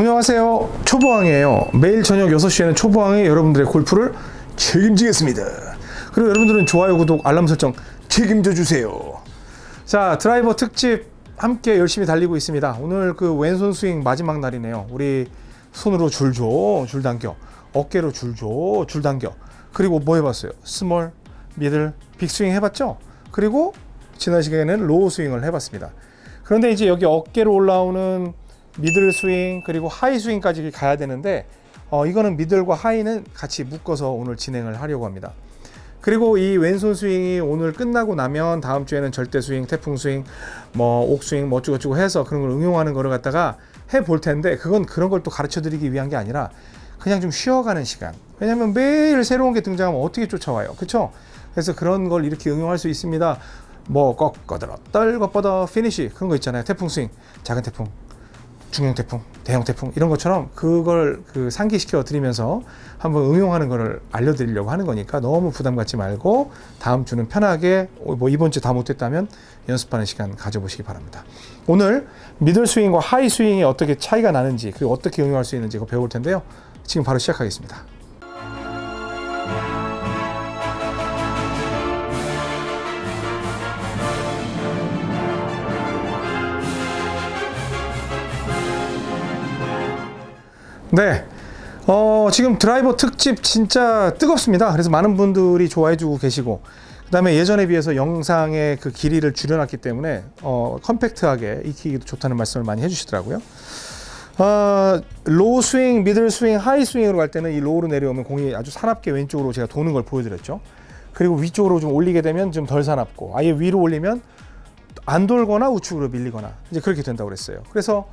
안녕하세요. 초보왕이에요. 매일 저녁 6시에는 초보왕이 여러분들의 골프를 책임지겠습니다. 그리고 여러분들은 좋아요 구독 알람 설정 책임져 주세요. 자 드라이버 특집 함께 열심히 달리고 있습니다. 오늘 그 왼손 스윙 마지막 날이네요. 우리 손으로 줄줘 줄 당겨. 어깨로 줄줘 줄 당겨. 그리고 뭐 해봤어요? small middle big 스윙 해봤죠? 그리고 지난 시간에는 low 스윙을 해봤습니다. 그런데 이제 여기 어깨로 올라오는 middle 스윙 그리고 high 스윙까지 가야 되는데 어, 이거는 middle과 high는 같이 묶어서 오늘 진행을 하려고 합니다. 그리고 이 왼손 스윙이 오늘 끝나고 나면 다음 주에는 절대 스윙, 태풍 스윙, 뭐 옥스윙, 뭐 어쩌고저쩌고 해서 그런 걸 응용하는 거를 갖다가 해 볼 텐데 그건 그런 걸 또 가르쳐 드리기 위한 게 아니라 그냥 좀 쉬어가는 시간. 왜냐면 매일 새로운 게 등장하면 어떻게 쫓아와요. 그렇죠? 그래서 그런 걸 이렇게 응용할 수 있습니다. 뭐 꺾어들어 떨고 뻗어 피니시 그런 거 있잖아요. 태풍 스윙, 작은 태풍, 중형 태풍, 대형 태풍 이런 것처럼 그걸 그 상기시켜 드리면서 한번 응용하는 거를 알려드리려고 하는 거니까 너무 부담 갖지 말고 다음 주는 편하게 뭐 이번 주 다 못했다면 연습하는 시간 가져보시기 바랍니다. 오늘 middle 스윙과 high 스윙이 어떻게 차이가 나는지 그리고 어떻게 응용할 수 있는지 배울 텐데요. 지금 바로 시작하겠습니다. 네. 어, 지금 드라이버 특집 진짜 뜨겁습니다. 그래서 많은 분들이 좋아해 주고 계시고 그 다음에 예전에 비해서 영상의 그 길이를 줄여놨기 때문에 어, 컴팩트하게 익히기도 좋다는 말씀을 많이 해주시더라고요. 어, low 스윙, middle 스윙, high 스윙으로 갈 때는 이 low로 내려오면 공이 아주 사납게 왼쪽으로 제가 도는 걸 보여드렸죠. 그리고 위쪽으로 좀 올리게 되면 좀 덜 사납고 아예 위로 올리면 안 돌거나 우측으로 밀리거나 이제 그렇게 된다고 그랬어요. 그래서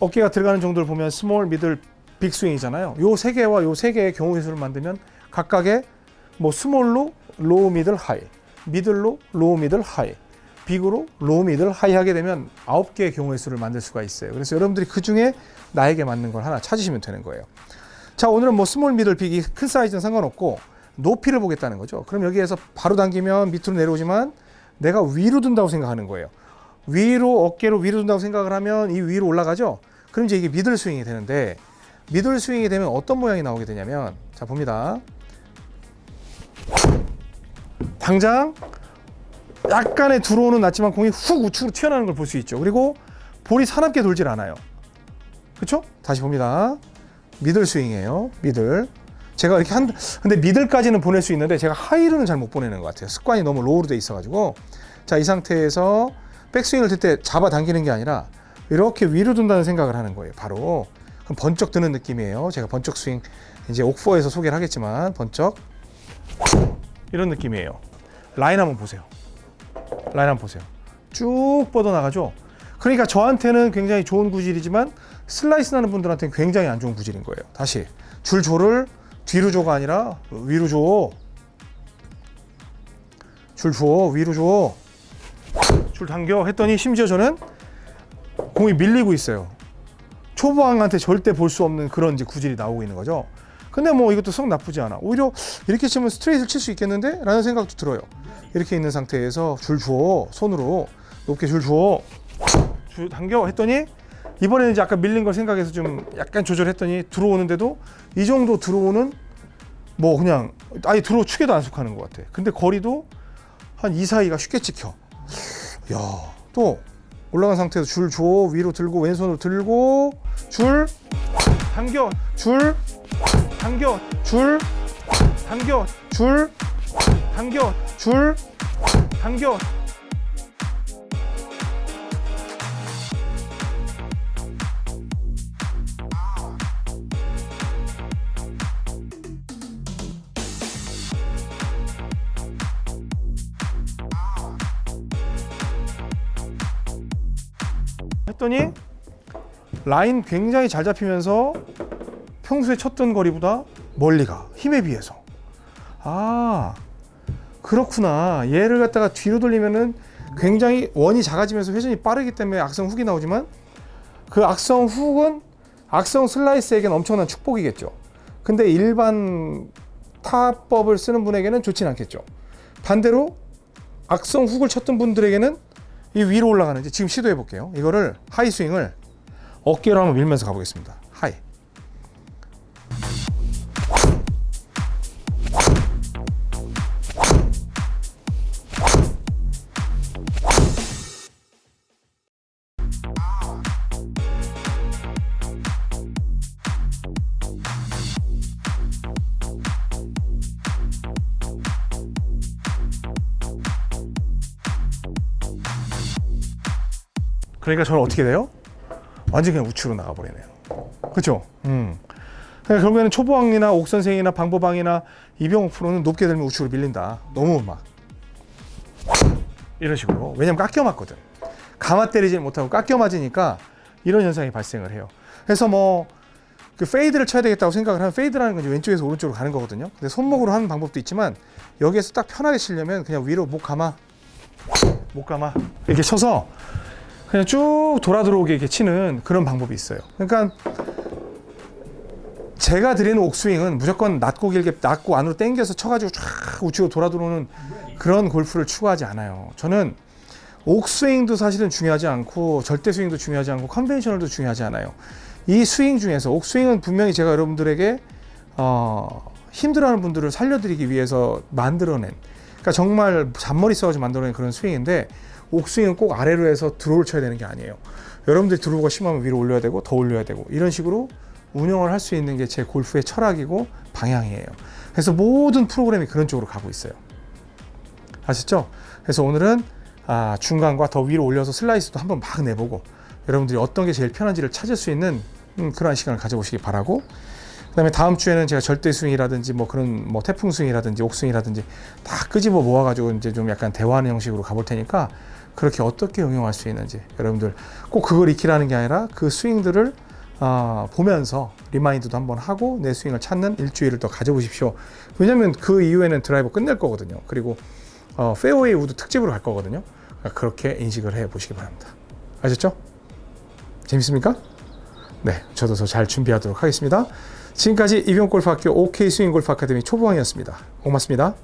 어깨가 들어가는 정도를 보면 small, middle, big 스윙이잖아요. 요 세 개와 요 세 개의 경우의 수를 만들면 각각의 뭐 small로 low middle high, middle로 low middle high, big으로 low middle high 하게 되면 아홉 개의 경우의 수를 만들 수가 있어요. 그래서 여러분들이 그 중에 나에게 맞는 걸 하나 찾으시면 되는 거예요. 자, 오늘은 뭐 small, middle, big이 큰 사이즈는 상관없고 높이를 보겠다는 거죠. 그럼 여기에서 바로 당기면 밑으로 내려오지만 내가 위로 든다고 생각하는 거예요. 위로 어깨로 위로 든다고 생각을 하면 이 위로 올라가죠. 그럼 이제 이게 middle 스윙이 되는데 middle 스윙이 되면 어떤 모양이 나오게 되냐면 자 봅니다. 당장 약간의 드로우는 났지만 공이 훅 우측으로 튀어나오는 걸 볼 수 있죠. 그리고 볼이 사납게 돌질 않아요. 그렇죠? 다시 봅니다. middle 스윙이에요. middle. 제가 이렇게 한 근데 middle까지는 보낼 수 있는데 제가 high로는 잘 못 보내는 것 같아요. 습관이 너무 low로 돼 있어가지고 자 이 상태에서 백스윙을 들 때 잡아 당기는 게 아니라 이렇게 위로 둔다는 생각을 하는 거예요. 바로 그럼 번쩍 드는 느낌이에요. 제가 번쩍 스윙 이제 옥포에서 소개를 하겠지만 번쩍 이런 느낌이에요. 라인 한번 보세요. 라인 한번 보세요. 쭉 뻗어 나가죠. 그러니까 저한테는 굉장히 좋은 구질이지만 슬라이스 나는 분들한테는 굉장히 안 좋은 구질인 거예요. 다시 줄 줘를 뒤로 줘가 아니라 위로 줘. 줄 줘, 위로 줘. 줄 당겨 했더니 심지어 저는 공이 밀리고 있어요. 초보왕한테 절대 볼 수 없는 그런 이제 구질이 나오고 있는 거죠. 근데 뭐 이것도 썩 나쁘지 않아. 오히려 이렇게 치면 스트레이트를 칠 수 있겠는데? 라는 생각도 들어요. 이렇게 있는 상태에서 줄 주어 손으로 높게 줄 주어 줄 당겨 했더니 이번에는 이제 아까 밀린 걸 생각해서 좀 약간 조절했더니 들어오는데도 이 정도 들어오는 뭐 그냥 아예 들어 축에도 안 속하는 것 같아. 근데 거리도 한이 사이가 쉽게 찍혀. 야, 또 올라간 상태에서 줄 줘. 위로 들고 왼손으로 들고 줄 당겨. 줄 당겨. 줄 당겨. 줄 당겨. 줄 당겨. 했더니 라인 굉장히 잘 잡히면서 평소에 쳤던 거리보다 멀리 가 힘에 비해서. 아 그렇구나. 얘를 갖다가 뒤로 돌리면은 굉장히 원이 작아지면서 회전이 빠르기 때문에 악성 훅이 나오지만 그 악성 훅은 악성 슬라이스에겐 엄청난 축복이겠죠. 근데 일반 타법을 쓰는 분에게는 좋진 않겠죠. 반대로 악성 훅을 쳤던 분들에게는 이 위로 올라가는지 지금 시도해 볼게요. 이거를 하이 스윙을 어깨로 한번 밀면서 가보겠습니다. 그러니까 저는 어떻게 돼요? 완전 그냥 우측으로 나가버리네요. 그렇죠? 음. 그러니까 결국에는 초보왕이나 옥선생이나 방보방이나 이병옥 프로는 높게 들면 우측으로 밀린다. 너무 막 이런 식으로. 왜냐면 깎여 맞거든. 감아 때리지 못하고 깎여 맞으니까 이런 현상이 발생을 해요. 그래서 뭐 그 페이드를 쳐야 되겠다고 생각을 하면 페이드라는 건 왼쪽에서 오른쪽으로 가는 거거든요. 근데 손목으로 하는 방법도 있지만 여기에서 딱 편하게 치려면 그냥 위로 목 감아 목 감아 이렇게 쳐서 그냥 쭉 돌아 들어오게 이렇게 치는 그런 방법이 있어요. 그러니까 제가 드리는 옥스윙은 무조건 낮고 길게 낮고 안으로 당겨서 쳐가지고 쫙 우측으로 돌아 들어오는 그런 골프를 추구하지 않아요. 저는 옥스윙도 사실은 중요하지 않고 절대 스윙도 중요하지 않고 컨벤셔널도 중요하지 않아요. 이 스윙 중에서 옥스윙은 분명히 제가 여러분들에게 어, 힘들어하는 분들을 살려드리기 위해서 만들어낸 그러니까 정말 잔머리 써가지고 만들어낸 그런 스윙인데 옥스윙은 꼭 아래로 해서 드로우를 쳐야 되는 게 아니에요. 여러분들이 드로우가 심하면 위로 올려야 되고 더 올려야 되고 이런 식으로 운영을 할 수 있는 게 제 골프의 철학이고 방향이에요. 그래서 모든 프로그램이 그런 쪽으로 가고 있어요. 아셨죠? 그래서 오늘은 아, 중간과 더 위로 올려서 슬라이스도 한번 막 내보고 여러분들이 어떤 게 제일 편한지를 찾을 수 있는 음, 그러한 시간을 가져보시기 바라고 그 다음에 다음 주에는 제가 절대 스윙이라든지 뭐 그런 뭐 태풍 스윙이라든지 옥스윙이라든지 다 끄집어 모아가지고 이제 좀 약간 대화하는 형식으로 가볼 테니까 그렇게 어떻게 응용할 수 있는지 여러분들 꼭 그걸 익히라는 게 아니라 그 스윙들을 어, 보면서 remind도 한번 하고 내 스윙을 찾는 일주일을 더 가져보십시오. 왜냐하면 그 이후에는 드라이버 끝낼 거거든요. 그리고 어, 페어웨이 우드 특집으로 갈 거거든요. 그러니까 그렇게 인식을 해 보시기 바랍니다. 아셨죠? 재밌습니까? 네, 저도 더 잘 준비하도록 하겠습니다. 지금까지 이병골프학교 OK 스윙골프 아카데미 초보왕이었습니다. 고맙습니다.